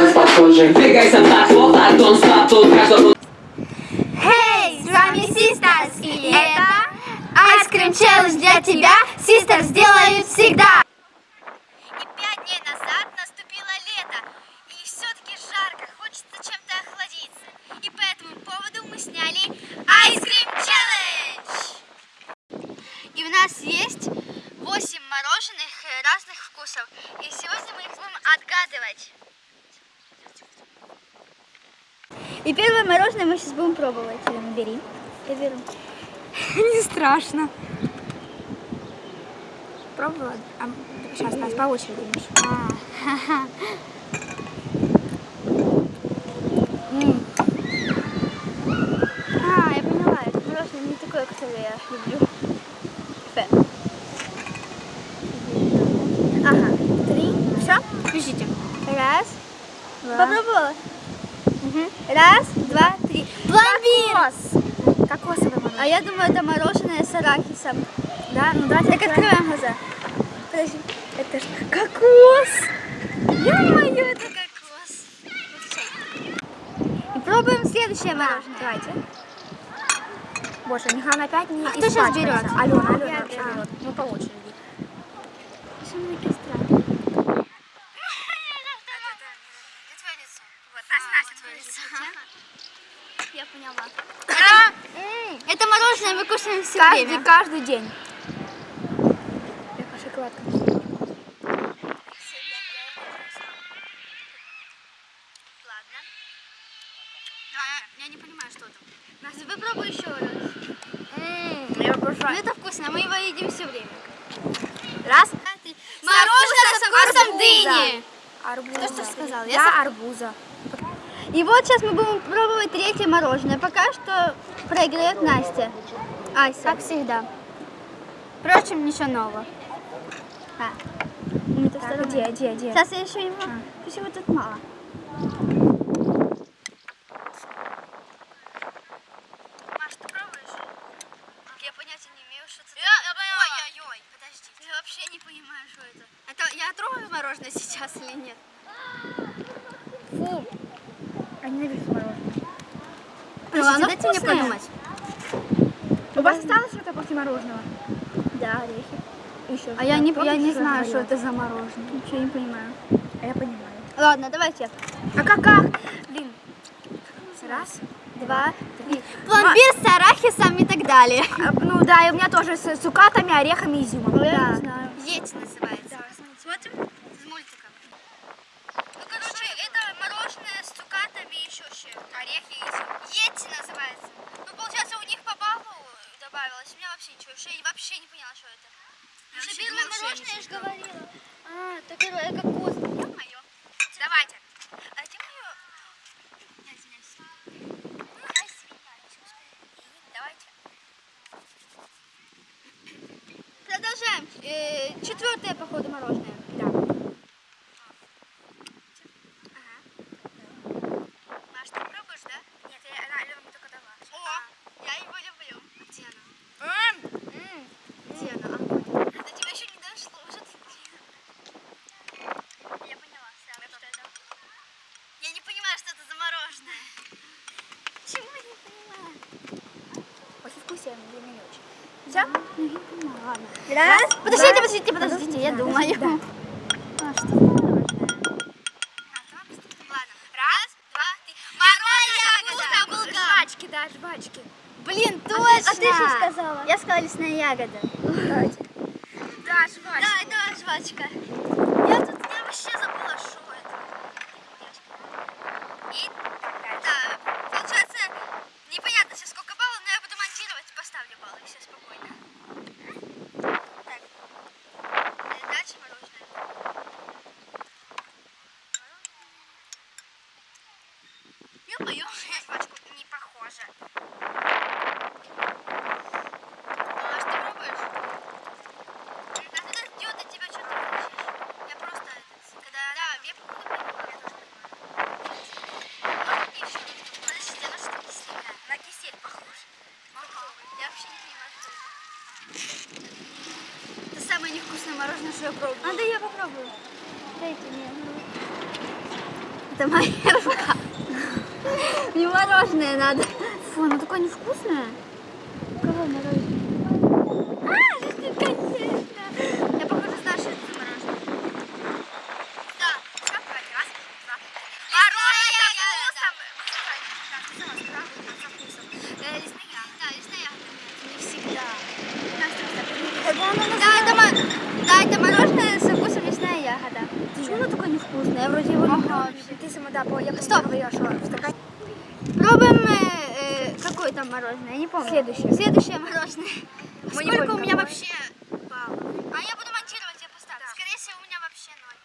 нас похожи Двигайся так, вот так, don't stop, тут Эй, с вами Sisters, и это Ice Cream Challenge для тебя. Sisters сделают всегда. И первое мороженое мы сейчас будем пробовать. Лена, бери. Я беру. Не страшно. Пробовала? А, сейчас, нас по очереди. М. А, я поняла, это мороженое не такое, которое я люблю. Фэ. Ага, три. Все? Пишите. Раз. Попробовала? Раз, два, три. Пломбир! Кокосовое А мороженое. я думаю, это мороженое с арахисом. Да, ну давайте Так открываем глаза. Подожди. Это ж кокос. Ё-моё, это кокос. И пробуем следующее мороженое. Давайте. Боже, Михаил опять не А кто испачкается. берет? Алена, Алена. Ну по очереди. Что мне странно? Я поняла. М, Это мороженое мы кушаем все Каждый, время. каждый день. Я шоколадка. Ладно. Я не понимаю, что там. Настя, попробуй еще раз. Ну это вкусно, мы его едим все время. Раз. Мороженое со вкусом дыни. Арбуза. Кто что сказал? Я Я арбуза. И вот сейчас мы будем пробовать третье мороженое. Пока что проиграет Настя. Ася. Как всегда. Впрочем, ничего нового. А. Так, где, где, где? Сейчас я еще его... Пусть его тут мало. Маш, ты пробуешь? Я понятия не имею, что это. Я, я поняла. Ой-ой-ой, подожди. Я вообще не понимаю, что это. Это я трогаю мороженое сейчас или нет? Фу. Ненавижу мороженое. Ну, оно дайте мне вкусное. подумать. У вас осталось что-то после мороженого? Да, орехи. Еще А я не, я не знаю, что это за мороженое. Ничего не понимаю. А я понимаю. Ладно, давайте. А как, как? Блин. Раз. Два, три. Пломбир с арахисом и так далее. А, ну да, и у меня тоже с цукатами, орехами, изюмом. Я Да. не знаю. Йети называется. Смотрим? С мультиком. Ну, короче, это мороженое с ще орехи и. Йети называется. Ну, получается, у них по баллу добавилось. У меня вообще ничего. Я вообще не поняла, что это. Я Что первое мороженое, я же говорила. А, так это кокос. Ё-моё. Давайте. А. Я извиняюсь. Чё скажи? Давайте. Продолжаем. Э, четвертое, походу, мороженое. Да. Маш, ты пробуешь, да? Нет, я, она Алена мне только дала. О, я его люблю. А где она? Где она? До тебя еще не дошло, уже ты Я поняла, сразу, что это. Я не понимаю, что это за мороженое. Чего я не понимаю? Послевкусие для меня не очень. Все? Ну, ладно. Раз. Подождите, два. подождите, подождите, я Да, думаю. да. А, что за мороженое? Ладно, раз, два, три. Мороженое, булка. Жвачки, да, жвачки. Блин, А точно! ты что сказала? Я сказала лесная ягода. Давайте. Да, жвачки. Да, это жвачка. Я тут, я вообще забыла, что это. И, да, получается, непонятно сейчас сколько баллов, но я буду монтировать, поставлю баллы, все спокойно. Так, э, дальше мороженое. Ё-моё, на жвачку не похоже. А что пробуешь? А ты так идёт, от тебя что-то хочешь? Я просто, этот, когда... Да, я походу поняла, я тоже понимаю. И ещё, подождите, оно что кисленькое? На кисель похоже. Я вообще не понимаю, что это. Это самое невкусное мороженое, что я пробовала. А, да я попробую. Дайте мне. это моя рука. Мне мороженое надо. Фу, оно такое невкусное. Кого мороженое? А, жизнь конечно. Я, похоже, знаю, что это мороженое. Да, давайте, раз, два. Мороженое со вкусом. Э, Лесные ягоды. Да, лесные ягоды. Не всегда. Да, это, мо- да, это мороженое со вкусом лесная ягода. Почему невкусное? Я вроде его. Ага, Ты сама, да, я Стоп. говорила, что в стакане. Пробуем, э, э, какое там мороженое, я не помню. Следующее. Следующее мороженое. Мы не Сколько у меня какое. вообще баллов? А я буду монтировать, я поставлю. Скорее всего, у меня вообще ноль.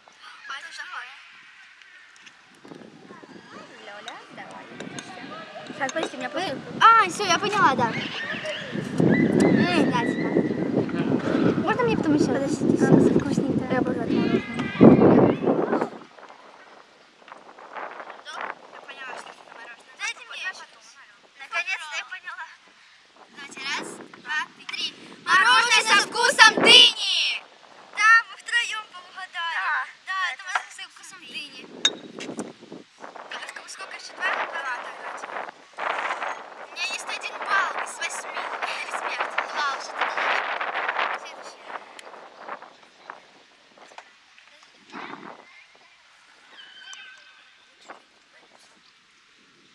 А это такое. Лёля, давай. Так, подожди, у меня просто... А, все, я поняла, да. Можно мне потом еще? Подожди, а, вкусненькое. Я обожаю мороженое. Я поняла, что это мороженое. Дайте мне еще. Наконец-то я поняла. Давайте, раз, два, три. Мороженое со вкусом дыни! Да, мы втроем поугадали. Да, это мороженое со вкусом дыни. Так, а сколько- сколько еще? Два? Два, давайте. У меня есть один балл из восьми. Респект. Вау, что ты делаешь? Следующее.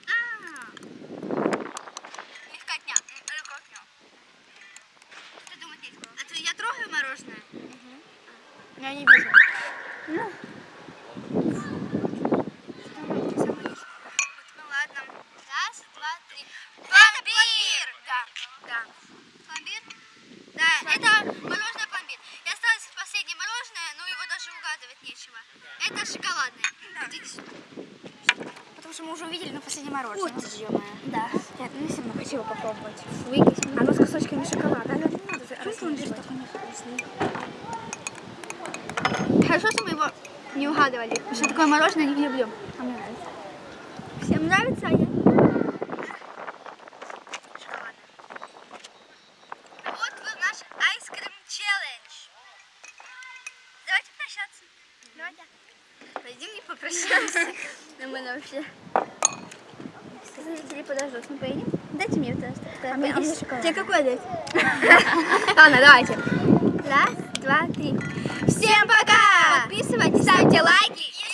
А, легкотня. М, Легкотня. Что думать нечего. А то я трогаю мороженое? Я не вижу. Ну ладно. Раз, два, три. Пломбир! Да, да. Пломбир? Да, это мороженое пломбир. И осталось последнее мороженое, но его даже угадывать нечего. Это шоколадное. Сюда. Потому что мы уже увидели на последнее мороженое. Вот. ё-моё. Да. Нет, ну я все равно хочу его попробовать. Выйдите. Оно с кусочками шоколада. Оно не надо Почему пломбир размешивать. такой невкусный? Хорошо, что мы его не угадывали. Потому что такое мороженое не люблю. А мне нравится. Всем нравится, а я... Вот был наш айскрим челлендж. Давайте прощаться. Давайте. Пойдем не попрощаемся. Мы вообще... Зрители подождут, мы поедем? Дайте мне это. А мне. Тебе какой дать? Ладно, давайте. Раз, два, три. Всем пока! Подписывайтесь, ставьте лайки